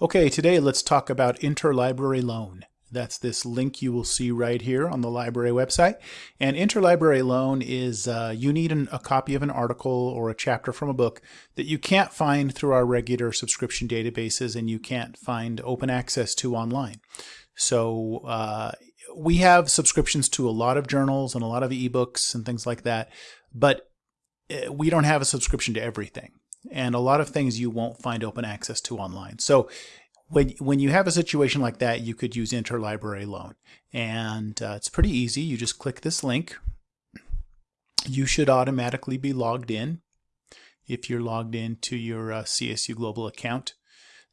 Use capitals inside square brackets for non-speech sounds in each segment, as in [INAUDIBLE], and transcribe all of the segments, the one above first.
Okay, today let's talk about interlibrary loan. That's this link you will see right here on the library website. And interlibrary loan is uh, you need an, a copy of an article or a chapter from a book that you can't find through our regular subscription databases and you can't find open access to online. So uh, we have subscriptions to a lot of journals and a lot of ebooks and things like that, but uh, we don't have a subscription to everything and a lot of things you won't find open access to online. So when, when you have a situation like that, you could use interlibrary loan. And uh, it's pretty easy. You just click this link. You should automatically be logged in if you're logged into your uh, CSU Global account.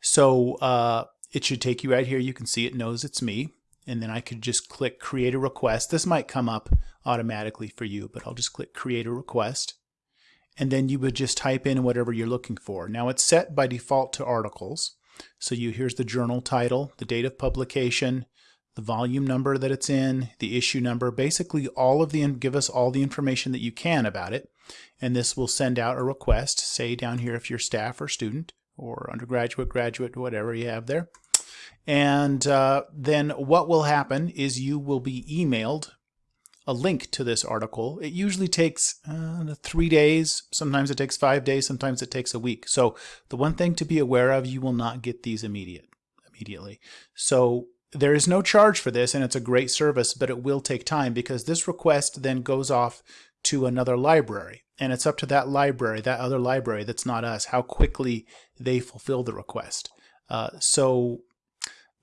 So uh, it should take you right here. You can see it knows it's me. And then I could just click create a request. This might come up automatically for you, but I'll just click create a request and then you would just type in whatever you're looking for. Now it's set by default to articles. So you here's the journal title, the date of publication, the volume number that it's in, the issue number, basically all of the give us all the information that you can about it. And this will send out a request, say down here if you're staff or student or undergraduate, graduate, whatever you have there. And uh, then what will happen is you will be emailed a link to this article. It usually takes uh, three days. Sometimes it takes five days. Sometimes it takes a week. So the one thing to be aware of, you will not get these immediate immediately. So there is no charge for this and it's a great service, but it will take time because this request then goes off to another library. And it's up to that library, that other library that's not us, how quickly they fulfill the request. Uh, so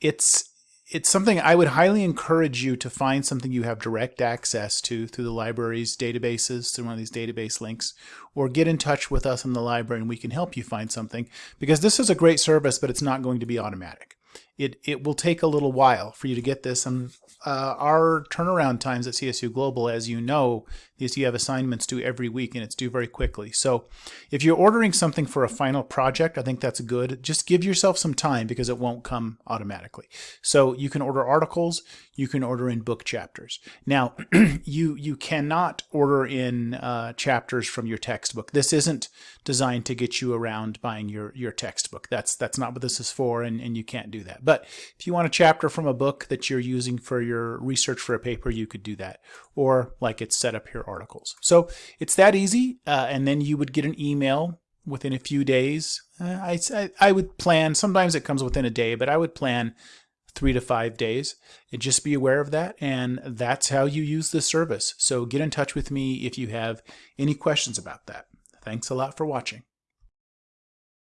it's it's something I would highly encourage you to find something you have direct access to through the library's databases, through one of these database links, or get in touch with us in the library and we can help you find something because this is a great service, but it's not going to be automatic it, it will take a little while for you to get this. And uh, our turnaround times at CSU Global, as you know, is you have assignments due every week and it's due very quickly. So if you're ordering something for a final project, I think that's good. Just give yourself some time because it won't come automatically. So you can order articles, you can order in book chapters. Now, [CLEARS THROAT] you, you cannot order in uh, chapters from your textbook. This isn't designed to get you around buying your, your textbook. That's, that's not what this is for and, and you can't do that. But if you want a chapter from a book that you're using for your research for a paper, you could do that. Or like it's set up here articles. So it's that easy. Uh, and then you would get an email within a few days. Uh, I, I, I would plan, sometimes it comes within a day, but I would plan three to five days. And just be aware of that. And that's how you use this service. So get in touch with me if you have any questions about that. Thanks a lot for watching.